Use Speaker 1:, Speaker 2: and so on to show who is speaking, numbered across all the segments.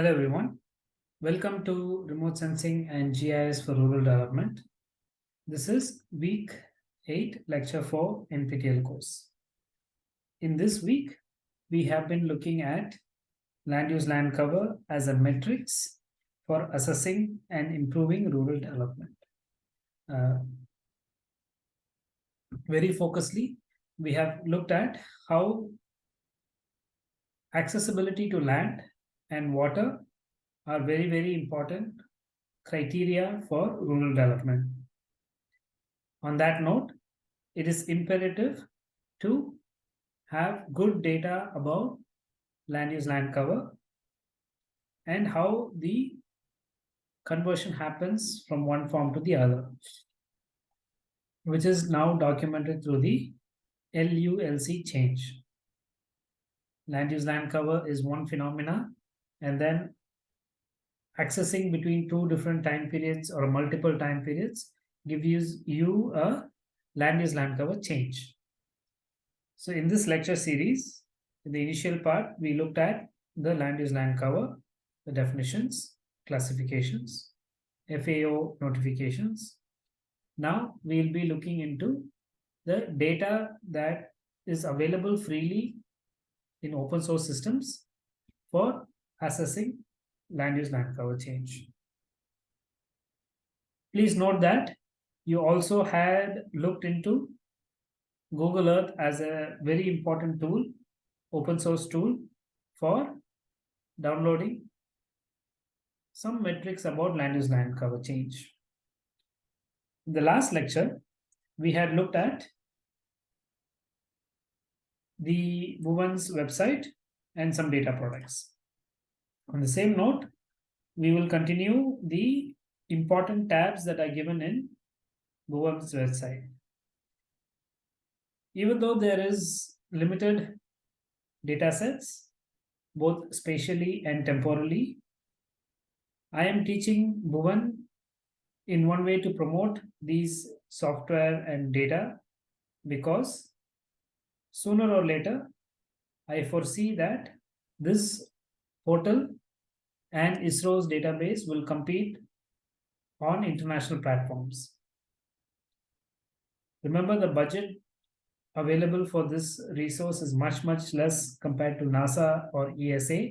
Speaker 1: Hello everyone. Welcome to Remote Sensing and GIS for Rural Development. This is week 8, lecture 4 NPTEL course. In this week, we have been looking at land use land cover as a matrix for assessing and improving rural development. Uh, very focusedly, we have looked at how accessibility to land and water are very, very important criteria for rural development. On that note, it is imperative to have good data about land use land cover and how the conversion happens from one form to the other, which is now documented through the LULC change. Land use land cover is one phenomena and then accessing between two different time periods or multiple time periods gives you a land use land cover change. So in this lecture series, in the initial part, we looked at the land use land cover, the definitions, classifications, FAO notifications. Now we'll be looking into the data that is available freely in open source systems for assessing land use land cover change. Please note that you also had looked into Google Earth as a very important tool, open source tool for downloading some metrics about land use land cover change. In the last lecture, we had looked at the Bhuvan's website and some data products. On the same note, we will continue the important tabs that are given in Bhuvan's website. Even though there is limited data sets, both spatially and temporally, I am teaching Bhuvan in one way to promote these software and data because sooner or later, I foresee that this portal and ISRO's database will compete on international platforms. Remember the budget available for this resource is much, much less compared to NASA or ESA.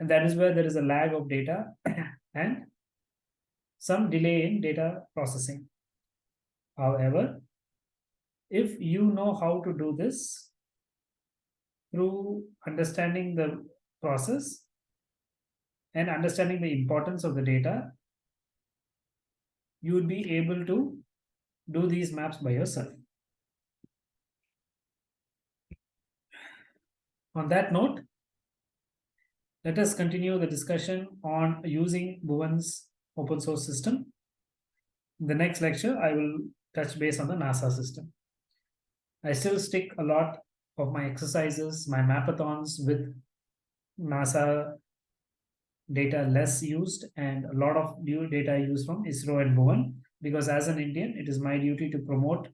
Speaker 1: And that is where there is a lag of data and some delay in data processing. However, if you know how to do this through understanding the process and understanding the importance of the data, you would be able to do these maps by yourself. On that note, let us continue the discussion on using Bhuvan's open source system. In the next lecture, I will touch base on the NASA system. I still stick a lot of my exercises, my mapathons with NASA data less used and a lot of new data used from ISRO and Bhuvan because as an Indian, it is my duty to promote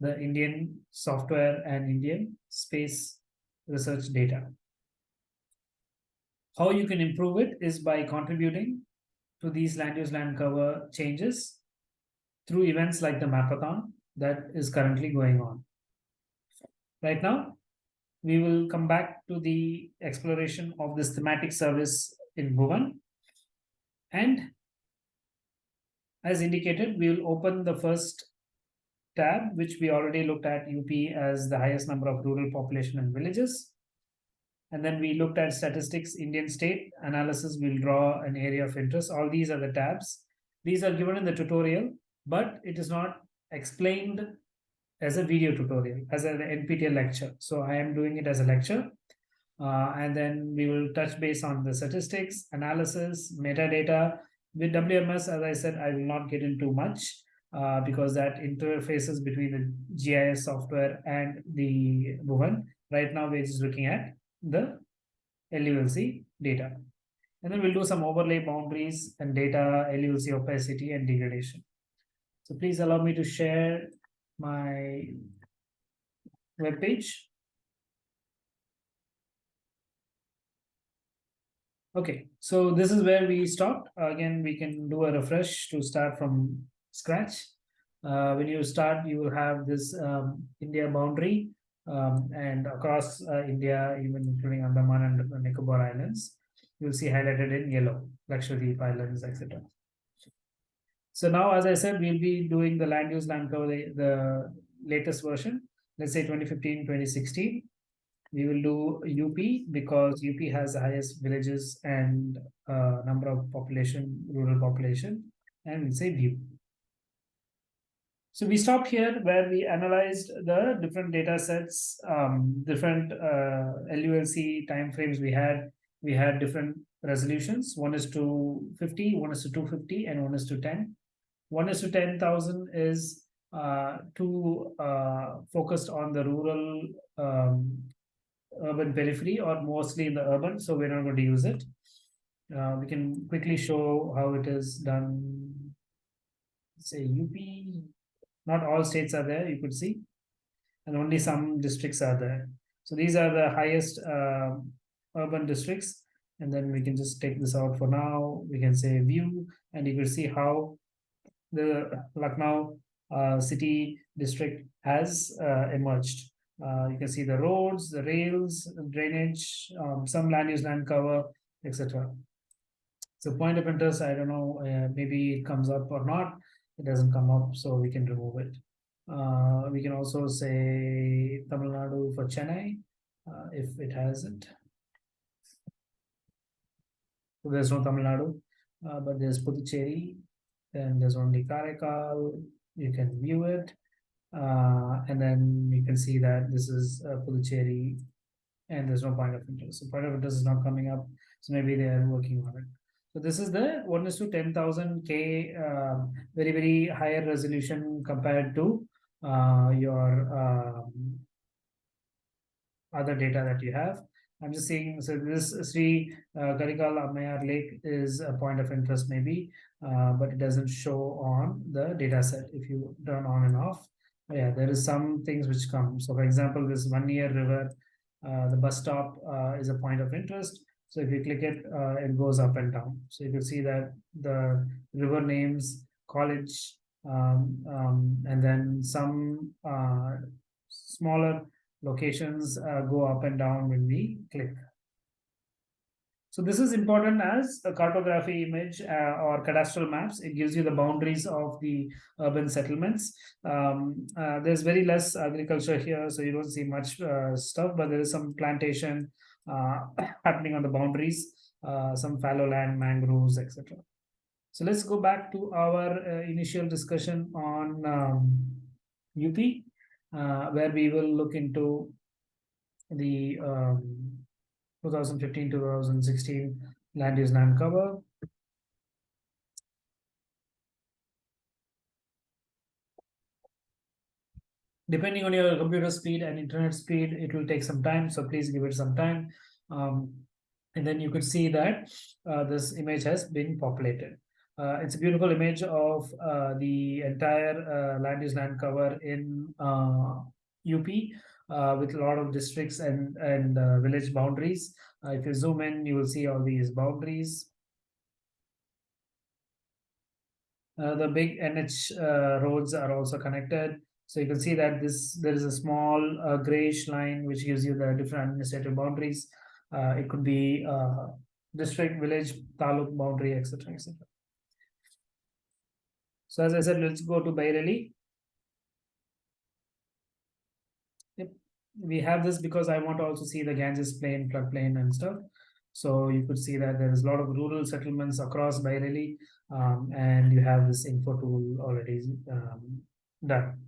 Speaker 1: the Indian software and Indian space research data. How you can improve it is by contributing to these land use land cover changes through events like the Mapathon that is currently going on. Right now, we will come back to the exploration of this thematic service in Bhuvan. And as indicated, we will open the first tab, which we already looked at UP as the highest number of rural population and villages. And then we looked at statistics, Indian state analysis, we'll draw an area of interest. All these are the tabs. These are given in the tutorial, but it is not explained as a video tutorial, as an NPTEL lecture. So I am doing it as a lecture. Uh, and then we will touch base on the statistics, analysis, metadata. With WMS, as I said, I will not get into much uh, because that interfaces between the GIS software and the Bhuvan. Right now, we're just looking at the LULC data. And then we'll do some overlay boundaries and data LULC opacity and degradation. So please allow me to share my web page. Okay, so this is where we stopped. Again, we can do a refresh to start from scratch. Uh, when you start, you will have this um, India boundary um, and across uh, India, even including Andaman and Nicobar Islands, you'll see highlighted in yellow, Lakshadweep Islands, etc. So now, as I said, we'll be doing the land use land cover, the, the latest version, let's say 2015, 2016. We will do UP because UP has the highest villages and uh, number of population, rural population, and we'll say view. So we stopped here where we analyzed the different data sets, um, different uh, LULC timeframes we had. We had different resolutions. One is to 50, one is to 250, and one is to 10. One is to 10,000 is uh, too uh, focused on the rural um, urban periphery or mostly in the urban, so we're not going to use it. Uh, we can quickly show how it is done. Say UP, not all states are there, you could see, and only some districts are there. So these are the highest uh, urban districts, and then we can just take this out for now. We can say view, and you can see how the Lucknow uh, city district has uh, emerged. Uh, you can see the roads, the rails, drainage, um, some land use, land cover, etc. So point of interest, I don't know, uh, maybe it comes up or not. It doesn't come up, so we can remove it. Uh, we can also say Tamil Nadu for Chennai, uh, if it hasn't. So there's no Tamil Nadu, but there's Puducherry, then there's only Karaikal, you can view it. Uh, and then you can see that this is uh, Puducherry and there's no point of interest. So point of interest is not coming up. So maybe they are working on it. So this is the 1 is to 10,000 K, uh, very, very higher resolution compared to uh, your um, other data that you have. I'm just saying, so this Sri uh, Karaikal Ammayar Lake is a point of interest maybe, uh, but it doesn't show on the data set if you turn on and off. Yeah, there is some things which come. So for example, this one year river, uh, the bus stop uh, is a point of interest. So if you click it, uh, it goes up and down. So you can see that the river names, college, um, um, and then some uh, smaller locations uh, go up and down when we click. So this is important as a cartography image uh, or cadastral maps. It gives you the boundaries of the urban settlements. Um, uh, there's very less agriculture here, so you don't see much uh, stuff, but there is some plantation happening on the boundaries, uh, some fallow land, mangroves, etc. So let's go back to our uh, initial discussion on um, UP, where we will look into the um, 2015 2016 land use land cover. Depending on your computer speed and internet speed, it will take some time. So please give it some time. Um, and then you could see that uh, this image has been populated. Uh, it's a beautiful image of uh, the entire uh, land use land cover in UP. Uh, uh, with a lot of districts and, and village boundaries. If you zoom in, you will see all these boundaries. The big NH roads are also connected. So you can see that this there is a small uh, grayish line which gives you the different administrative boundaries. it could be district, village, taluk boundary, etc. etc. So as I said, let's go to Bareilly. we have this because I want to also see the Ganges plain, floodplain and stuff. So you could see that there is a lot of rural settlements across Bareilly, um, and you have this info tool already um, done.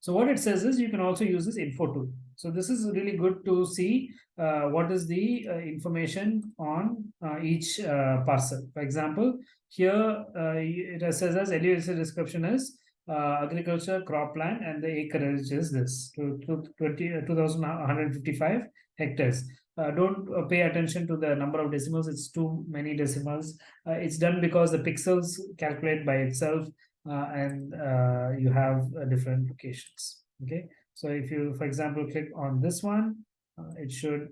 Speaker 1: So what it says is you can also use this info tool. So this is really good to see uh, what is the uh, information on uh, each uh, parcel. For example, here uh, it says as LULC description is uh, agriculture cropland and the acreage is this to, to 20 uh, 2155 hectares don't pay attention to the number of decimals. It's too many decimals. It's done because the pixels calculate by itself and uh, you have uh, different locations. Okay. So if you, for example, click on this one, uh, it should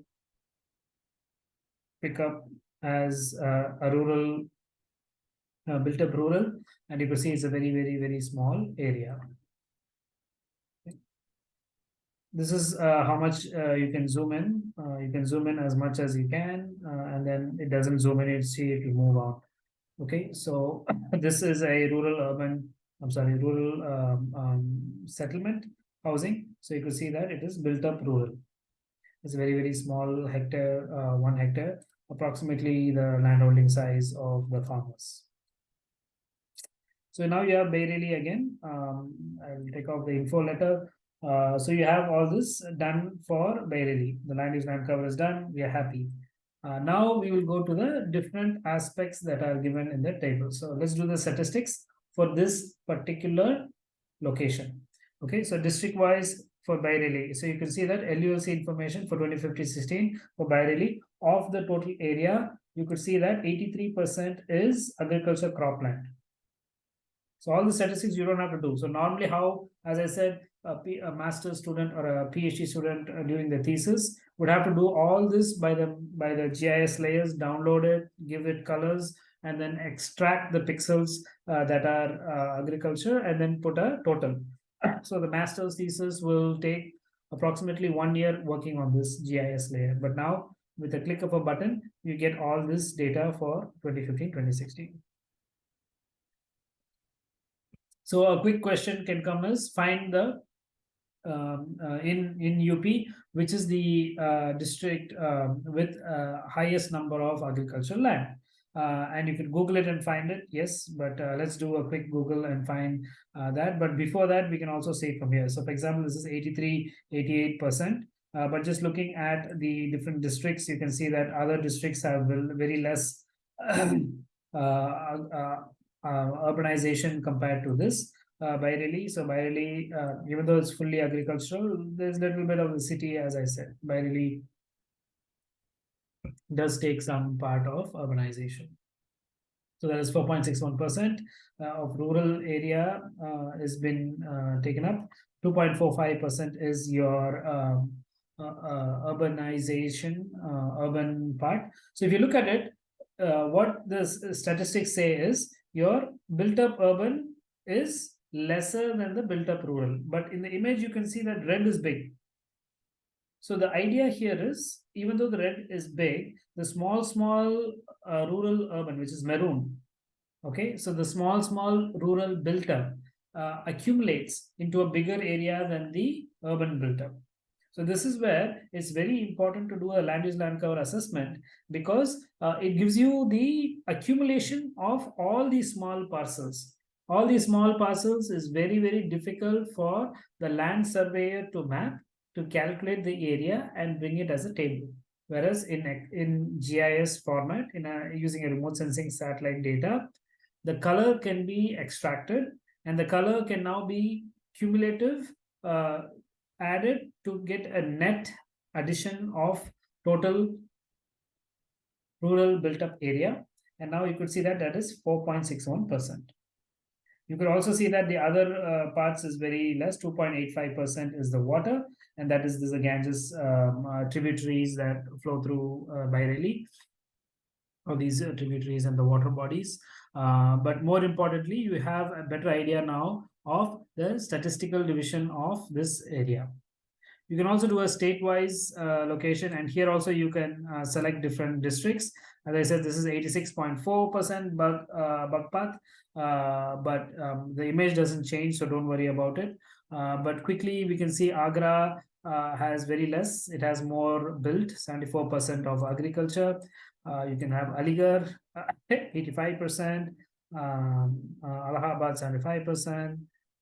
Speaker 1: pick up as uh, a rural, uh, built up rural, and you can see it's a very, very, very small area. This is uh, how much uh, you can zoom in. Uh, you can zoom in as much as you can, uh, and then it doesn't zoom in, you see it will move on. Okay, so this is a rural urban, I'm sorry, rural um, um, settlement housing. So you can see that it is built up rural. It's very, very small hectare, uh, one hectare, approximately the landholding size of the farmers. So now you have Bareilly again. Um, I will take off the info letter. Uh, so you have all this done for Bareilly. The land use land cover is done. We are happy. Uh, now we will go to the different aspects that are given in the table. So let's do the statistics for this particular location. Okay, so district wise for Bareilly. So you can see that LULC information for 2015-16 for Bareilly of the total area, you could see that 83% is agriculture cropland. So all the statistics you don't have to do. So normally how, as I said, a, P, a master's student or a PhD student uh, during the thesis would have to do all this by the by the GIS layers, download it, give it colors, and then extract the pixels uh, that are uh, agriculture, and then put a total. So the master's thesis will take approximately one year working on this GIS layer. But now with a click of a button, you get all this data for 2015-2016. So a quick question can come is find the um, uh, in in UP, which is the uh, district um, with uh, highest number of agricultural land. Uh, and you can Google it and find it. Yes, but uh, let's do a quick Google and find uh, that. But before that, we can also see it from here. So, for example, this is 83, 88 percent. but just looking at the different districts, you can see that other districts have very less uh, urbanization compared to this uh, Bareilly. So uh, even though it's fully agricultural, there's a little bit of the city, as I said. Bareilly does take some part of urbanization. So that is 4.61% uh, of rural area uh, has been uh, taken up. 2.45% is your um, urbanization, urban part. So if you look at it, what the statistics say is your built up urban is lesser than the built up rural. But in the image, you can see that red is big. So the idea here is, even though the red is big, the small, small uh, rural urban, which is maroon, okay, so the small, small rural built up uh, accumulates into a bigger area than the urban built up. So this is where it's very important to do a land use land cover assessment because uh, it gives you the accumulation of all these small parcels. All these small parcels is very, very difficult for the land surveyor to map, to calculate the area and bring it as a table. Whereas in, in GIS format, in a, using a remote sensing satellite data, the color can be extracted and the color can now be cumulative uh, added to get a net addition of total rural built up area. And now you could see that that is 4.61%. You could also see that the other uh, parts is very less, 2.85% is the water, and that is the Ganges um, uh, tributaries that flow through uh, Bareilly, or these uh, tributaries and the water bodies. Uh, but more importantly, you have a better idea now of the statistical division of this area. You can also do a state-wise uh, location, and here also you can uh, select different districts. As I said, this is 86.4% bug uh, Bagpat, uh, but um, the image doesn't change, so don't worry about it. Uh, but quickly, we can see Agra uh, has very less. It has more built, 74% of agriculture. you can have Aligarh, 85%, um, Allahabad, 75%,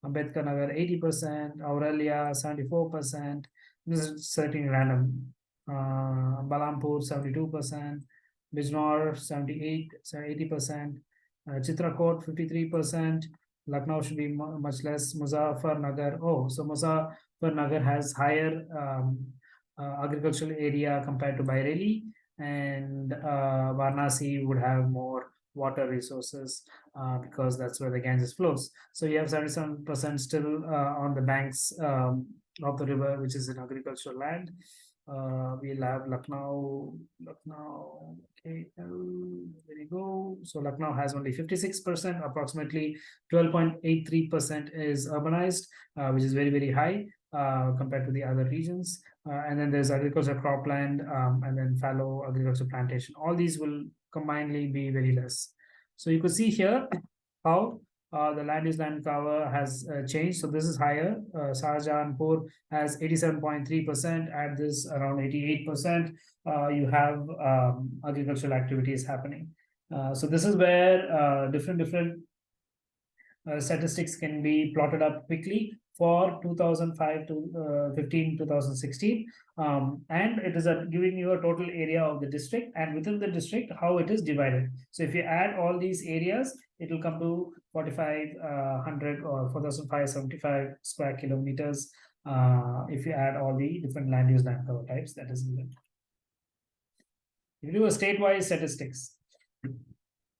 Speaker 1: Ambedkar Nagar 80%, Auraiya 74%, this is certainly random. Uh, Balrampur 72%, Bijnor 78, 80%, uh, Chitrakoot 53%, Lucknow should be much less, Nagar, oh, so Nagar has higher um, uh, agricultural area compared to Bareilly, and uh, Varanasi would have more water resources uh, because that's where the Ganges flows. So you have 77% still uh, on the banks um, of the river, which is in agricultural land. Uh, we'll have Lucknow, Lucknow, okay, there you go. So Lucknow has only 56%, approximately 12.83% is urbanized, uh, which is very, very high uh, compared to the other regions. Uh, and then there's agriculture cropland um, and then fallow agriculture plantation. All these will combinedly be very less. So you could see here how uh, the land use land cover has uh, changed. So this is higher. Uh, Shahjahanpur has 87.3%. At this around 88%, uh, you have um, agricultural activities happening. Uh, so this is where uh, different different uh, statistics can be plotted up quickly for 2005 to uh, 15 2016 um, and it is a, giving you a total area of the district and within the district how it is divided. So if you add all these areas it will come to 4500 uh, or 4575 square kilometers uh, if you add all the different land use land cover types that is given if you do a statewide statistics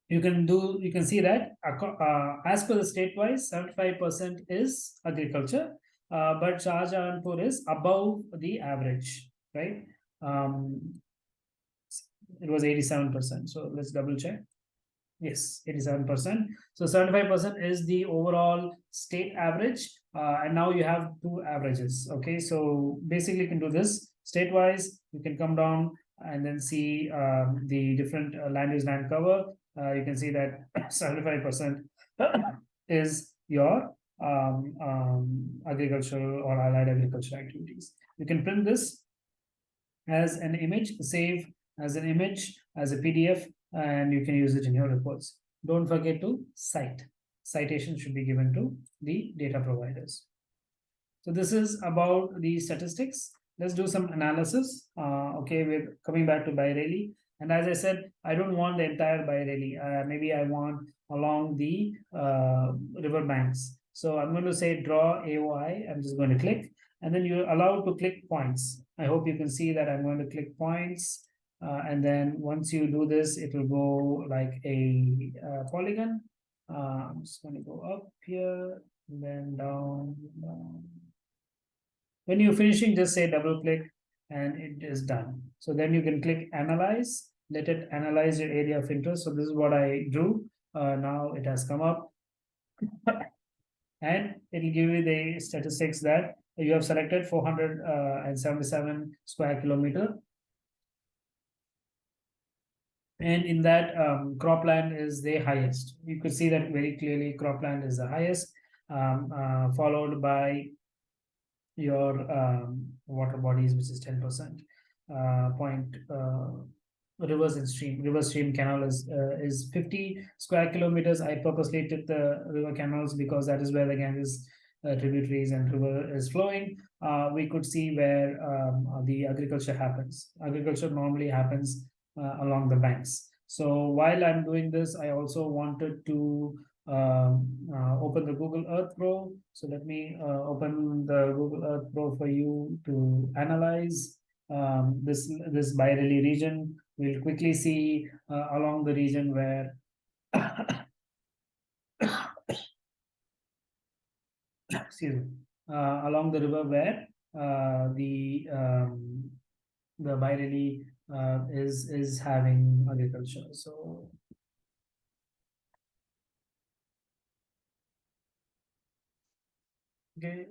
Speaker 1: you can do you can see that uh, as per the state wise 75% is agriculture uh, but Shahjahanpur is above the average right? Um, it was 87% so let's double check. Yes 87% so 75% is the overall state average uh, and now you have two averages okay? So basically you can do this state wise you can come down and then see um, the different uh, land use land cover uh, you can see that 75% is your um, um, agricultural or allied agricultural activities. You can print this as an image, save as an image, as a PDF, and you can use it in your reports. Don't forget to cite. Citation should be given to the data providers. So this is about the statistics. Let's do some analysis. Uh, okay, we're coming back to Bareilly. And as I said, I don't want the entire Bareilly. Uh, maybe I want along the uh, river banks. So I'm going to say draw AOI. I'm just going to click and then you're allowed to click points. I hope you can see that I'm going to click points. Uh, and then once you do this, it will go like a uh, polygon. Uh, I'm just going to go up here and then down, down. When you're finishing, just say double click and it is done. So then you can click analyze, let it analyze your area of interest. So this is what I drew. Uh, now it has come up and it will give you the statistics that you have selected 477 uh, square kilometer. And in that um, cropland is the highest. You could see that very clearly cropland is the highest, um, uh, followed by your um, water bodies, which is 10%. Uh, point uh, rivers and stream. River stream canal is uh, is 50 square kilometers. I purposely took the river canals because that is where the Ganges uh, tributaries and river is flowing. Uh, we could see where um, the agriculture happens. Agriculture normally happens uh, along the banks. So while I'm doing this, I also wanted to um, uh, open the Google Earth Pro. So let me uh, open the Google Earth Pro for you to analyze um, this this Bareilly region. We'll quickly see uh, along the region where excuse me uh, along the river where uh, the um, the Bareilly uh, is is having agriculture. So okay.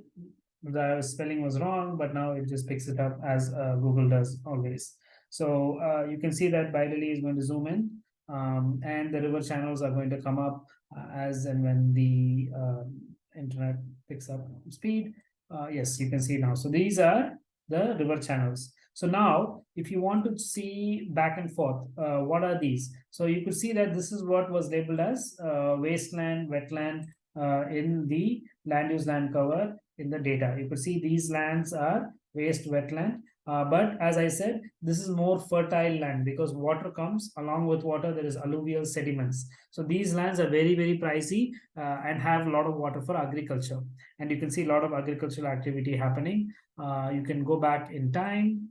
Speaker 1: The spelling was wrong but now it just picks it up as uh, google does always. So uh, you can see that Bareilly is going to zoom in um, and the river channels are going to come up uh, as and when the um, internet picks up speed. Uh, yes you can see now. So these are the river channels. So now if you want to see back and forth uh, what are these? So you could see that this is what was labeled as uh, wasteland wetland in the land use land cover in the data. You could see these lands are waste wetland. Uh, but as I said, this is more fertile land because water comes along with water, there is alluvial sediments. So these lands are very, very pricey uh, and have a lot of water for agriculture. And you can see a lot of agricultural activity happening. Uh, you can go back in time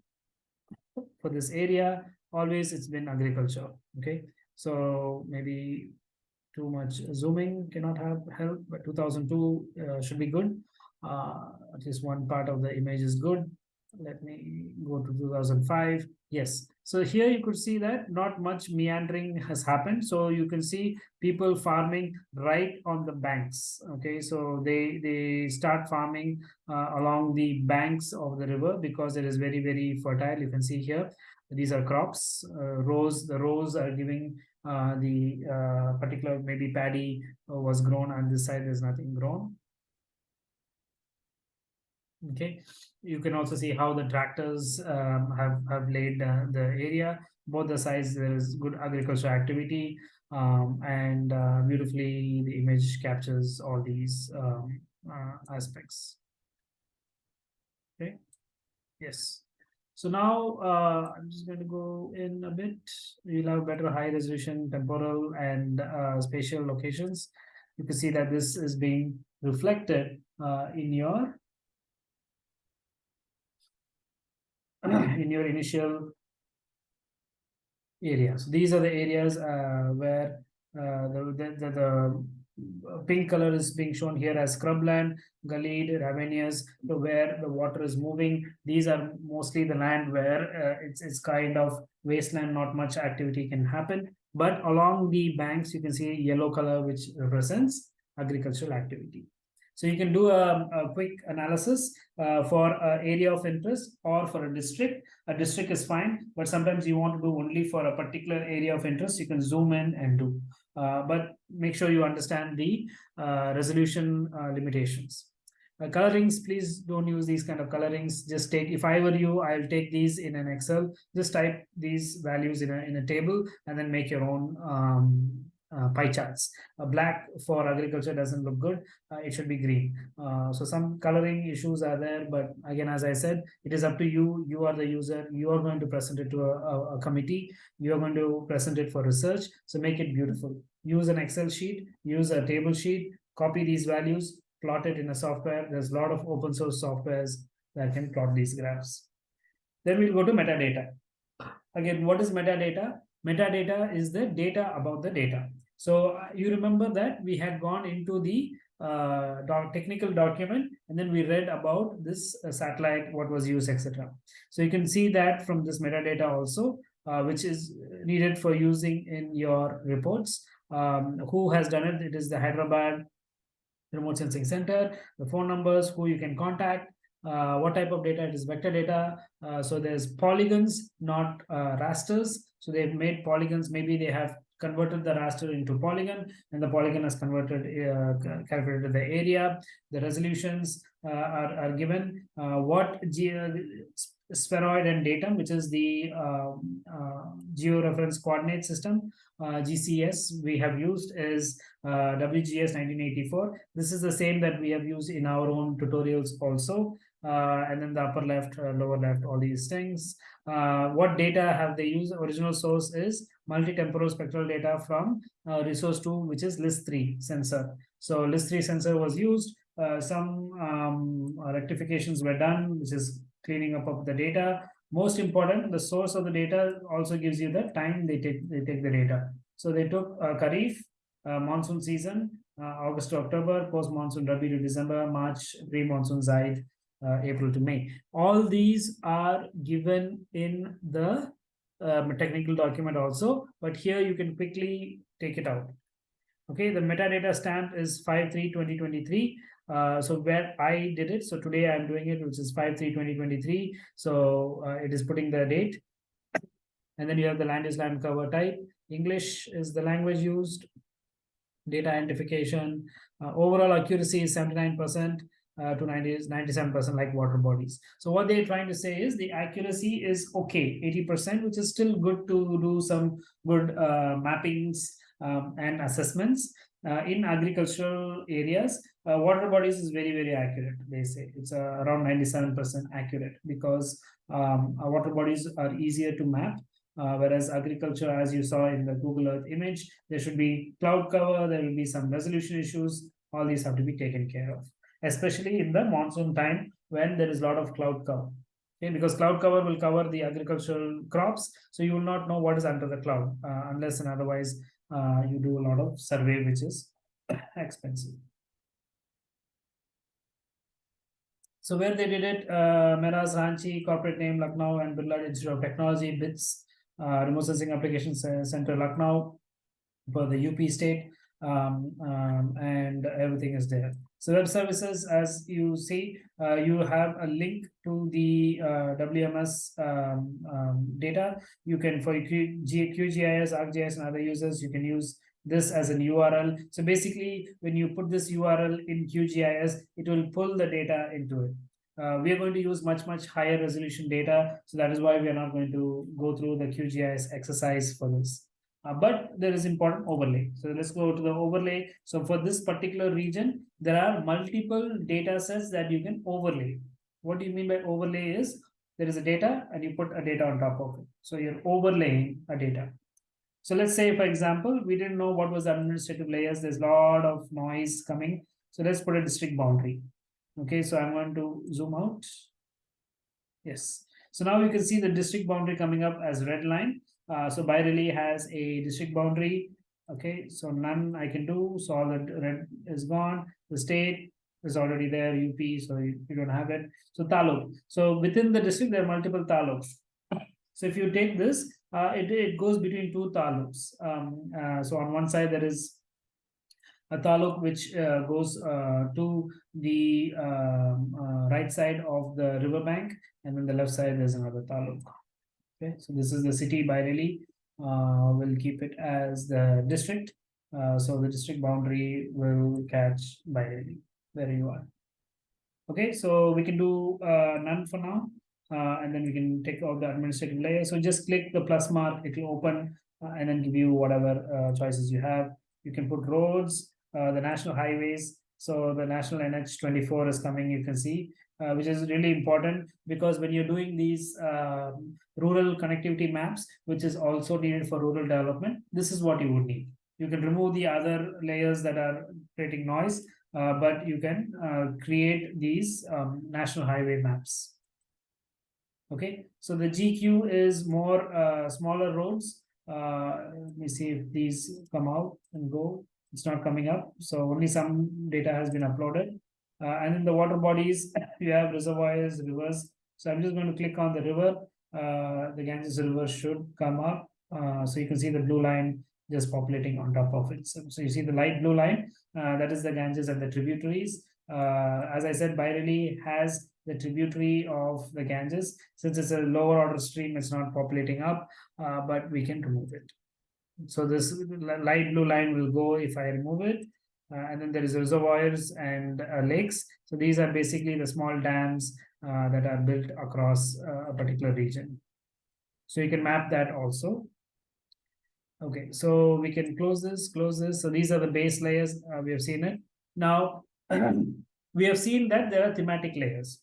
Speaker 1: for this area, always it's been agriculture, okay? So maybe too much zooming cannot have help, but two thousand two uh, should be good. Uh, at least one part of the image is good. Let me go to two thousand five. Yes, so here you could see that not much meandering has happened. So you can see people farming right on the banks. Okay, so they they start farming uh, along the banks of the river because it is very very fertile. You can see here these are crops. Uh, rows the rows are giving uh, the uh, particular maybe paddy was grown on this side. There's nothing grown. Okay. You can also see how the tractors um, have have laid uh, the area. Both the sides there is good agricultural activity um, and uh, beautifully the image captures all these um, uh, aspects. Okay. Yes so now uh, i'm just going to go in a bit we'll have better high resolution temporal and uh, spatial locations you can see that this is being reflected uh, in your in your initial areas. These are the areas uh, where uh, the, the, the, the, pink color is being shown here as scrubland, gullied, ravinous, where the water is moving. These are mostly the land where uh, it's, it's kind of wasteland, not much activity can happen. But along the banks, you can see yellow color, which represents agricultural activity. So you can do a, a quick analysis uh, for an area of interest or for a district. A district is fine, but sometimes you want to do only for a particular area of interest. You can zoom in and do, uh, but make sure you understand the uh, resolution uh, limitations. Uh, colorings, please don't use these kind of colorings. Just take, if I were you, I'll take these in an Excel. Just type these values in a, in a table and then make your own um, uh, pie charts. Uh, black for agriculture doesn't look good. Uh, it should be green. Uh, so some coloring issues are there, but again, as I said, it is up to you. You are the user. You are going to present it to a, a, a committee. You are going to present it for research. So make it beautiful. Use an Excel sheet. Use a table sheet. Copy these values. Plot it in a software. There's a lot of open source softwares that can plot these graphs. Then we'll go to metadata. Again, what is metadata? Metadata is the data about the data. So uh, you remember that we had gone into the uh, doc technical document and then we read about this uh, satellite, what was used, etc. So you can see that from this metadata also, uh, which is needed for using in your reports. Um, who has done it? It is the Hyderabad Remote Sensing Center, the phone numbers, who you can contact, uh, what type of data it is vector data uh, so there's polygons not rasters so they've made polygons maybe they have converted the raster into polygon and the polygon has converted uh, calculated the area the resolutions uh, are, are given uh, what spheroid and datum which is the um, uh, georeference coordinate system uh, gcs we have used is uh, wgs 1984 this is the same that we have used in our own tutorials also uh, and then the upper left, uh, lower left, all these things. Uh, what data have they used? Original source is multi-temporal spectral data from resource 2, which is LISS3 sensor. So LISS3 sensor was used. some um, rectifications were done, which is cleaning up of the data. Most important, the source of the data also gives you the time they take they take the data. So they took uh, uh, monsoon season, uh, August to October, post monsoon Rabi to December, March, pre monsoon Zaid, uh, April to May. All these are given in the um, technical document also, but here you can quickly take it out. Okay, the metadata stamp is 5-3-2023. Uh, so where I did it, so today I'm doing it, which is 5-3-2023. So uh, it is putting the date. And then you have the land is land cover type. English is the language used. Data identification. Uh, overall accuracy is 79% uh, to 90, 97% like water bodies. So what they're trying to say is the accuracy is okay, 80%, which is still good to do some good uh, mappings um, and assessments. Uh, in agricultural areas, uh, water bodies is very, very accurate, they say. It's uh, around 97% accurate because um, water bodies are easier to map. Uh, whereas agriculture, as you saw in the Google Earth image, there should be cloud cover, there will be some resolution issues, all these have to be taken care of especially in the monsoon time when there is a lot of cloud cover. Okay, because cloud cover will cover the agricultural crops, so you will not know what is under the cloud uh, unless and otherwise uh, you do a lot of survey, which is expensive. So where they did it, uh, Mesra Ranchi, corporate name Lucknow, and Birla Institute of Technology, BITS, uh, Remote Sensing Application Center Lucknow, for the UP state, um, um, and everything is there. So web services, as you see, uh, you have a link to the uh, WMS um, um, data. You can, for QGIS, ArcGIS, and other users, you can use this as an URL. So basically, when you put this URL in QGIS, it will pull the data into it. Uh, we are going to use much, much higher resolution data. So that is why we are not going to go through the QGIS exercise for this. Uh, but there is important overlay. So let's go to the overlay. So for this particular region, there are multiple data sets that you can overlay. What do you mean by overlay is there is a data and you put a data on top of it. So you're overlaying a data. So let's say, for example, we didn't know what was the administrative layers. There's a lot of noise coming. So let's put a district boundary. Okay, so I'm going to zoom out. Yes. So now you can see the district boundary coming up as red line. Uh, so Bareilly has a district boundary. Okay, so none I can do. So all the red is gone. The state is already there, UP, so you, you don't have it. So taluk. So within the district, there are multiple taluks. So if you take this, uh, it, it goes between two taluks. Um, uh, so on one side, there is a taluk which uh, goes uh, to the um, uh, right side of the riverbank, and then the left side there's another taluk. Okay, so this is the city Bareilly. Uh, we'll keep it as the district. Uh, so the district boundary will catch Bareilly. There you are. Okay, so we can do uh, none for now. Uh, and then we can take out the administrative layer. So just click the plus mark, it will open uh, and then give you whatever uh, choices you have. You can put roads, the national highways. So the national NH 24 is coming, you can see uh, which is really important because when you're doing these uh, rural connectivity maps, which is also needed for rural development, this is what you would need. You can remove the other layers that are creating noise, uh, but you can uh, create these um, national highway maps. Okay, so the GQ is more uh, smaller roads. Uh, let me see if these come out and go. It's not coming up, so only some data has been uploaded. Uh, and in the water bodies, you have reservoirs, rivers. So I'm just going to click on the river. Uh, the Ganges River should come up. Uh, so you can see the blue line just populating on top of it. So, so you see the light blue line, uh, that is the Ganges and the tributaries. Uh, as I said, Bareilly has the tributary of the Ganges. Since it's a lower order stream, it's not populating up, uh, but we can remove it. So this light blue line will go if I remove it. Uh, and then there is reservoirs and uh, lakes. So these are basically the small dams uh, that are built across a particular region. So you can map that also. Okay, so we can close this, close this. So these are the base layers. Uh, we have seen it. Now, we have seen that there are thematic layers.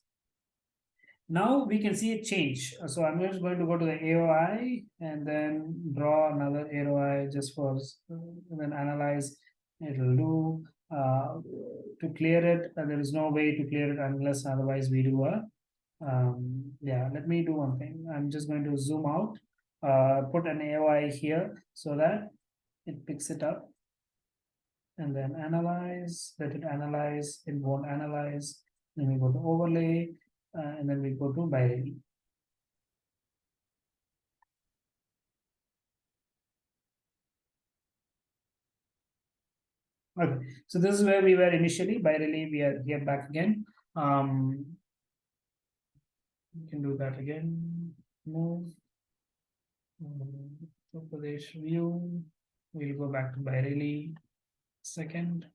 Speaker 1: Now we can see a change. So I'm just going to go to the AOI and then draw another AOI just for, and then analyze it will do uh, to clear it. Uh, there is no way to clear it unless otherwise we do a um, yeah let me do one thing. I'm just going to zoom out. Uh, put an aoi here so that it picks it up and then analyze let it analyze it won't analyze. Then we go to overlay uh, and then we go to Bareilly Okay, so this is where we were initially. Bareilly, we are here back again. Um, we can do that again. Move. Um, Pradesh view. We'll go back to Bareilly. Second.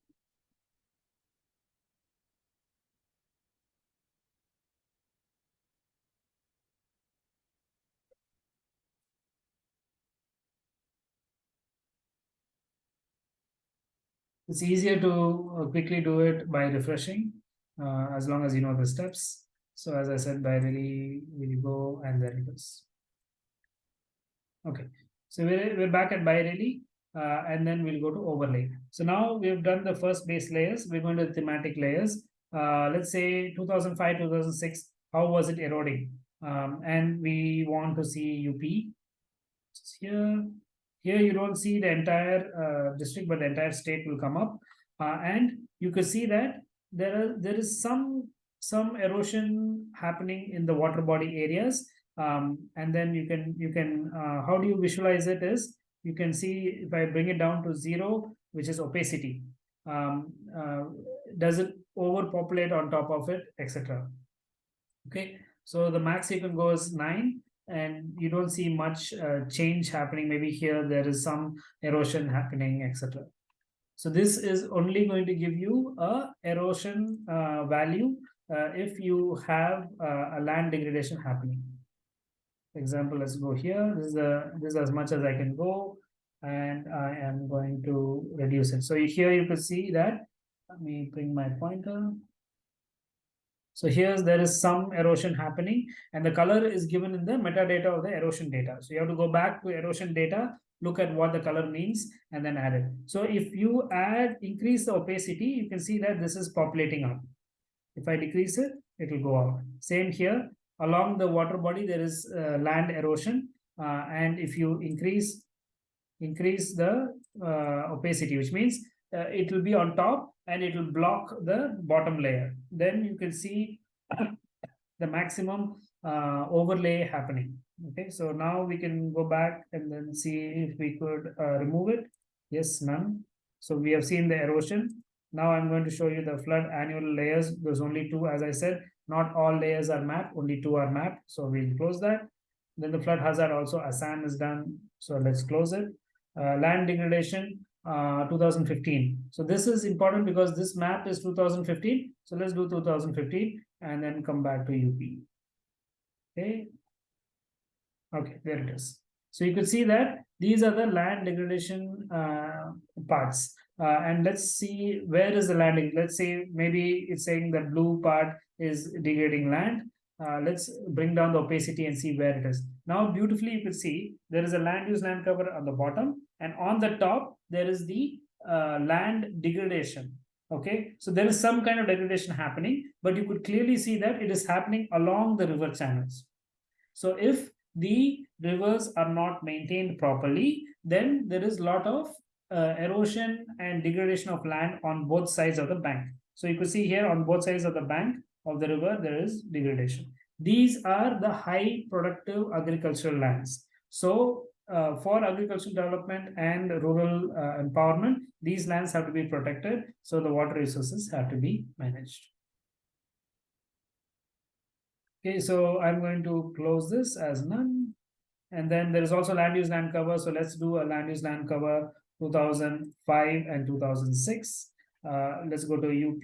Speaker 1: It's easier to uh, quickly do it by refreshing uh, as long as you know the steps. So as I said, Bareilly will go and then it is. Okay, so we're, we're back at Bareilly uh, and then we'll go to overlay. So now we've done the first base layers. We're going to thematic layers. Uh, let's say 2005, 2006, how was it eroding? Um, and we want to see UP. Here, here you don't see the entire uh, district, but the entire state will come up. Uh, and you can see that there are there is some some erosion happening in the water body areas. Um, and then you can you can uh, how do you visualize it is you can see if I bring it down to zero, which is opacity. Um, uh, does it overpopulate on top of it, etc. Okay, so the max you can go is nine, and you don't see much uh, change happening. Maybe here there is some erosion happening, etc. So this is only going to give you a erosion uh, value uh, if you have uh, a land degradation happening. For example, let's go here. This is the this is as much as I can go, and I am going to reduce it. So here you can see that. Let me bring my pointer. So here's there is some erosion happening and the color is given in the metadata of the erosion data. So you have to go back to erosion data, look at what the color means and then add it. So if you add, increase the opacity, you can see that this is populating up. If I decrease it, it will go out. Same here, along the water body, there is uh, land erosion. Uh, and if you increase increase the uh, opacity, which means uh, it will be on top and it will block the bottom layer. Then you can see the maximum uh, overlay happening. Okay, so now we can go back and then see if we could uh, remove it. Yes, none. So we have seen the erosion. Now I'm going to show you the flood annual layers. There's only two, as I said, not all layers are mapped, only two are mapped. So we'll close that. Then the flood hazard also Assam is done. So let's close it. Uh, land degradation, uh, 2015. So this is important because this map is 2015. So let's do 2015 and then come back to UP. Okay. Okay, there it is. So you can see that these are the land degradation uh, parts. Uh, and let's see where is the landing. Let's say maybe it's saying the blue part is degrading land. Uh, let's bring down the opacity and see where it is. Now, beautifully, you can see there is a land use land cover on the bottom and on the top, there is the uh, land degradation. Okay, so there is some kind of degradation happening, but you could clearly see that it is happening along the river channels. So if the rivers are not maintained properly, then there is a lot of uh, erosion and degradation of land on both sides of the bank. So you can see here on both sides of the bank of the river, there is degradation. These are the high productive agricultural lands. So uh, for agricultural development and rural uh, empowerment, these lands have to be protected. So the water resources have to be managed. Okay, so I'm going to close this as none. And then there is also land use land cover. So let's do a land use land cover 2005 and 2006. Uh, let's go to UP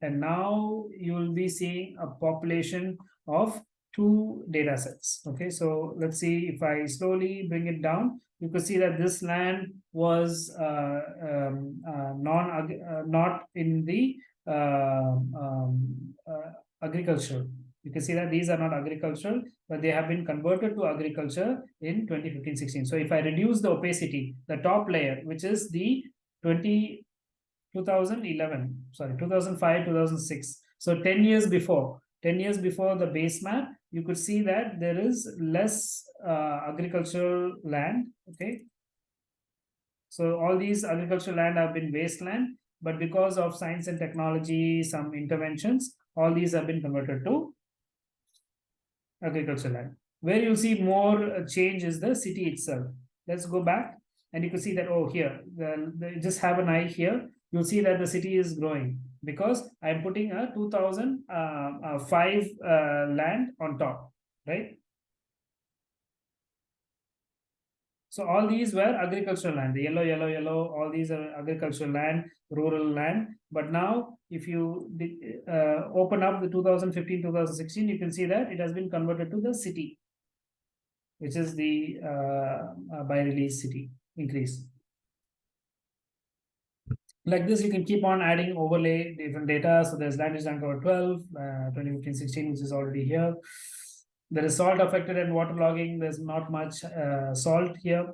Speaker 1: and now you will be seeing a population of two data sets. Okay, so let's see if I slowly bring it down, you can see that this land was uh, um, uh, non uh, not in the uh, um, uh, agriculture. You can see that these are not agricultural, but they have been converted to agriculture in 2015-16. So if I reduce the opacity, the top layer, which is the 20, 2011, sorry, 2005, 2006. So 10 years before, 10 years before the base map, you could see that there is less uh, agricultural land, okay? So all these agricultural land have been wasteland, but because of science and technology, some interventions, all these have been converted to agricultural land. Where you see more change is the city itself. Let's go back and you can see that, oh, here, the, the, just have an eye here. You'll see that the city is growing because I'm putting a 2005 uh, uh, land on top, right? So all these were agricultural land, the yellow, yellow, yellow, all these are agricultural land, rural land. But now if you uh, open up the 2015, 2016, you can see that it has been converted to the city, which is the uh, uh by release city increase like this, you can keep on adding overlay different data. So there's land use cover 12, uh, 2015, 16, which is already here. There is salt affected and water logging. There's not much uh, salt here.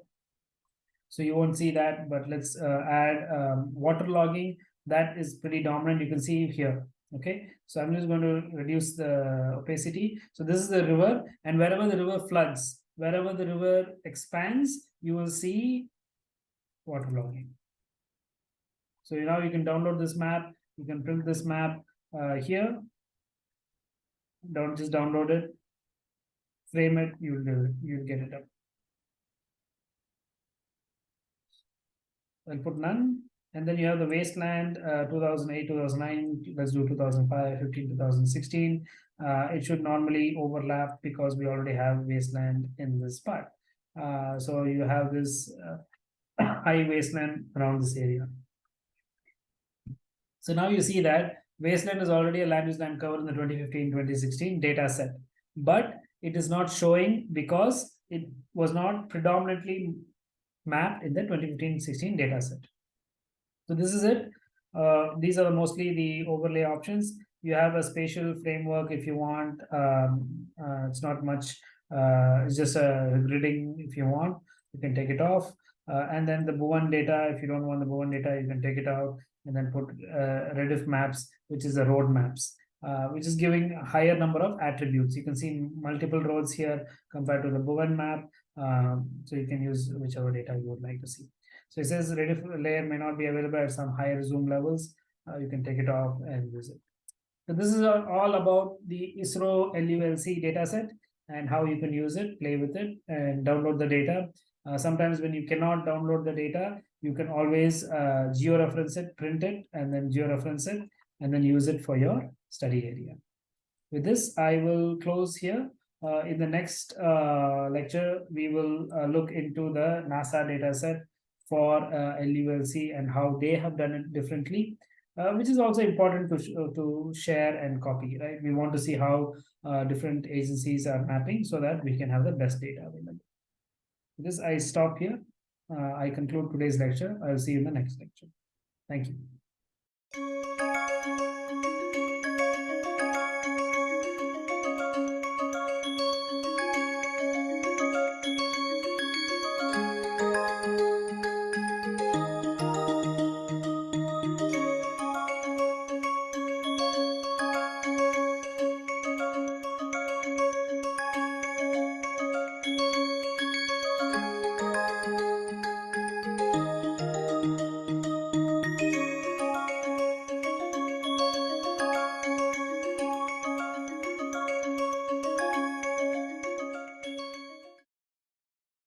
Speaker 1: So you won't see that, but let's uh, add um, water logging. That is pretty dominant. You can see here. Okay, so I'm just going to reduce the opacity. So this is the river, and wherever the river floods, wherever the river expands, you will see waterlogging. So now you can download this map, you can print this map uh, here. Don't just download it, frame it, you'll do it, you'll get it up. I'll put none, and then you have the wasteland, uh, 2008, 2009, let's do 2005, 15, 2016. Uh, it should normally overlap because we already have wasteland in this part. Uh, so you have this uh, high wasteland around this area. So now you see that wasteland is already a land use land cover in the 2015-2016 data set, but it is not showing because it was not predominantly mapped in the 2015-16 data set. So this is it. Uh, these are mostly the overlay options. You have a spatial framework if you want. Um, uh, it's not much. Uh, it's just a gridding if you want. You can take it off. Uh, and then the Bhuvan data, if you don't want the Bhuvan data, you can take it out and then put uh, maps, which is the road maps. Uh, which is giving a higher number of attributes. You can see multiple roads here compared to the Bhuvan map. Um, so you can use whichever data you would like to see. So it says Rediff layer may not be available at some higher zoom levels. Uh, you can take it off and use it. So this is all about the ISRO LULC dataset and how you can use it, play with it, and download the data. Uh, sometimes when you cannot download the data, you can always uh, georeference it, print it, and then georeference it, and then use it for your study area. With this, I will close here. Uh, in the next uh, lecture, we will uh, look into the NASA dataset for uh, LULC and how they have done it differently, uh, which is also important to, sh to share and copy, right? We want to see how different agencies are mapping so that we can have the best data available. With this, I stop here. Uh, I conclude today's lecture. I'll see you in the next lecture. Thank you.